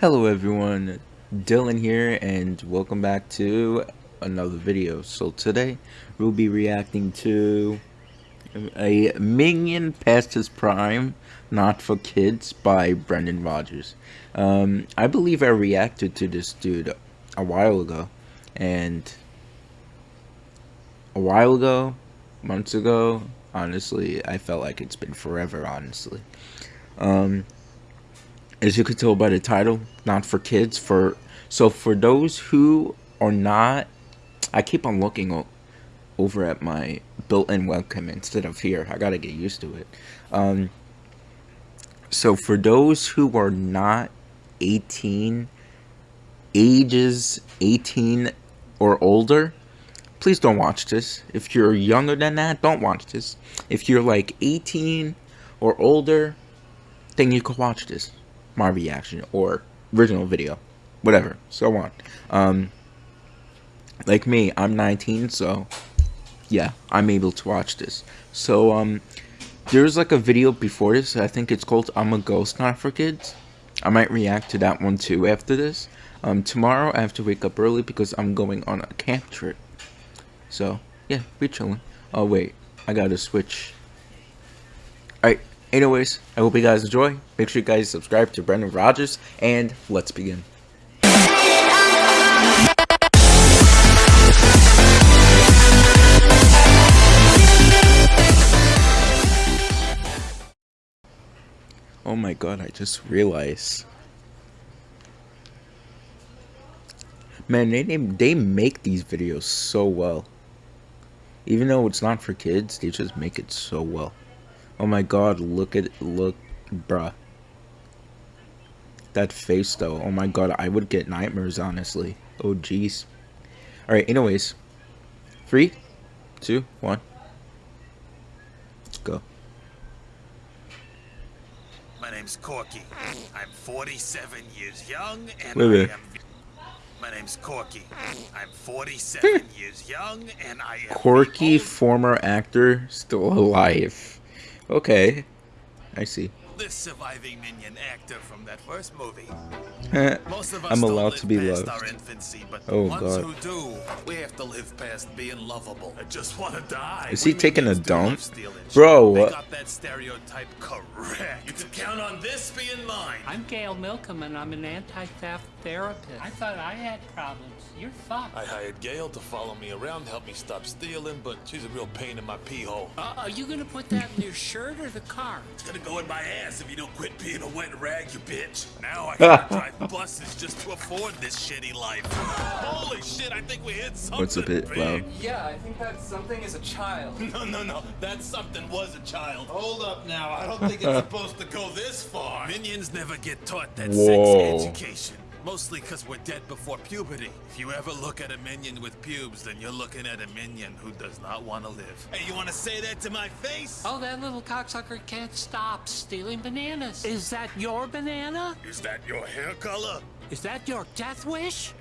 Hello everyone, Dylan here and welcome back to another video. So today we'll be reacting to a Minion Past His Prime, Not For Kids by Brandon Rogers. Um, I believe I reacted to this dude a while ago and a while ago, months ago, honestly, I felt like it's been forever, honestly. Um, as you can tell by the title, not for kids. For so for those who are not, I keep on looking over at my built-in webcam instead of here. I gotta get used to it. Um, so for those who are not 18, ages 18 or older, please don't watch this. If you're younger than that, don't watch this. If you're like 18 or older, then you can watch this my reaction or original video, whatever, so on. Um, like me, I'm 19, so yeah, I'm able to watch this. So um, there's like a video before this. I think it's called "I'm a Ghost Not for Kids." I might react to that one too after this. Um, tomorrow I have to wake up early because I'm going on a camp trip. So yeah, be chilling. Oh wait, I gotta switch. Alright, Anyways, I hope you guys enjoy. Make sure you guys subscribe to Brandon Rogers, and let's begin. Oh my god, I just realized. Man, they, they make these videos so well. Even though it's not for kids, they just make it so well. Oh my god, look at look bruh. That face though. Oh my god, I would get nightmares honestly. Oh jeez. Alright, anyways. Three, two, one. Let's go. My name's Corky. I'm 47 years young and wait. I am my name's Corky. I'm 47 years young and I am Corky, former actor, still alive. Okay. I see. The surviving minion actor from that first movie. Most of us I'm allowed to be loved. Our infancy, but oh ones god. who do, we have to live past being lovable. I just want to die. Is he taking a dump? Bro, what? got that stereotype correct. You can count on this being mine. I'm Gail Milcom and I'm an anti-theft therapist. I thought I had problems. You're fucked. I hired Gail to follow me around, help me stop stealing, but she's a real pain in my pee hole. Uh, are you gonna put that in your shirt or the car? It's gonna go in my ass if you don't quit being a wet rag, you bitch. Now I gotta drive buses just to afford this shitty life. Holy shit, I think we hit something What's a bit big. loud? Yeah, I think that something is a child. No, no, no. That something was a child. Hold up now. I don't think it's supposed to go this far. Minions never get taught that Whoa. sex education. Mostly because we're dead before puberty. If you ever look at a minion with pubes, then you're looking at a minion who does not want to live. Hey, you want to say that to my face? Oh, that little cocksucker can't stop stealing bananas. Is that your banana? Is that your hair color? Is that your death wish?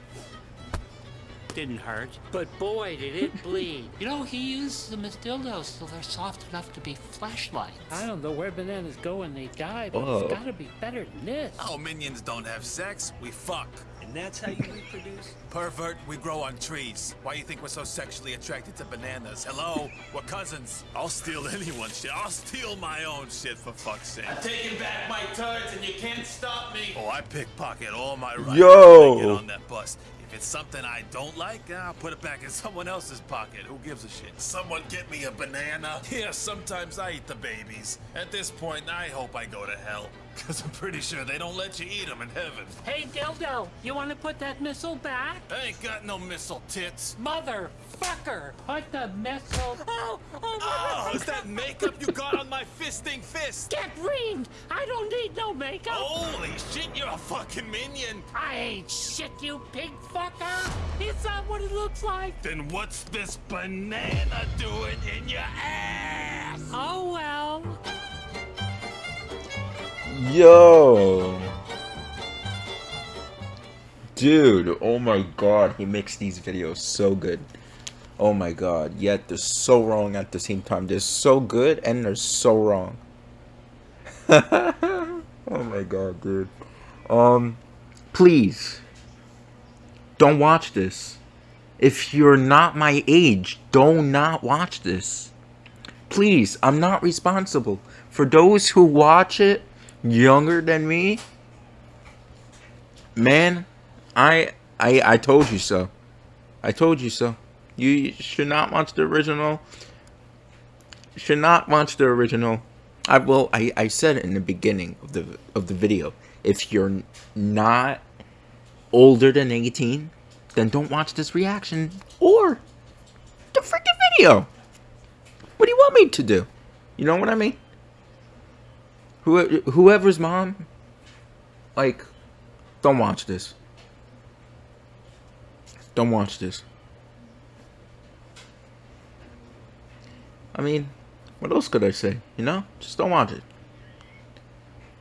Didn't hurt, but boy, did it bleed. You know, he uses them as dildos so they're soft enough to be flashlights. I don't know where bananas go when they die, but Whoa. it's gotta be better than this. Oh, minions don't have sex. We fuck. And that's how you reproduce? Pervert, we grow on trees. Why you think we're so sexually attracted to bananas? Hello? We're cousins. I'll steal anyone's shit. I'll steal my own shit for fuck's sake. I'm taking back my turds and you can't stop me. Oh, I pickpocket all my rights Yo! I get on that bus. If it's something I don't like, I'll put it back in someone else's pocket. Who gives a shit? Someone get me a banana? Yeah, sometimes I eat the babies. At this point, I hope I go to hell. Because I'm pretty sure they don't let you eat them in heaven. Hey, dildo, you wanna put that missile back? I ain't got no missile tits. Motherfucker! Put the missile. Oh, oh, oh, oh, is that makeup you got on my fisting fist? Get reamed! I don't need no makeup! Holy shit, you're a fucking minion. I ain't shit, you pig fucker! Is that what it looks like? Then what's this banana doing in your ass? Oh well. Yo. Dude, oh my god, he makes these videos so good. Oh my god, yet they're so wrong at the same time. They're so good and they're so wrong. oh my god, dude. Um, please don't watch this. If you're not my age, do not watch this. Please, I'm not responsible. For those who watch it younger than me, man, I I I told you so. I told you so. You should not watch the original. Should not watch the original. I will. I I said it in the beginning of the of the video. If you're not older than 18, then don't watch this reaction or the freaking video. What do you want me to do? You know what I mean? Who, whoever's mom, like, don't watch this. Don't watch this. I mean, what else could I say? You know? Just don't watch it.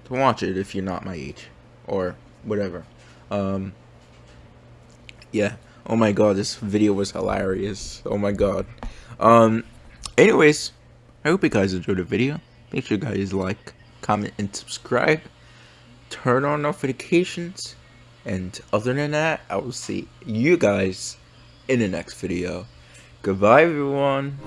Don't watch it if you're not my age. Or whatever. Um, yeah. Oh my god, this video was hilarious. Oh my god. Um, anyways, I hope you guys enjoyed the video. Make sure you guys like, comment, and subscribe. Turn on notifications. And other than that, I will see you guys in the next video. Goodbye, everyone.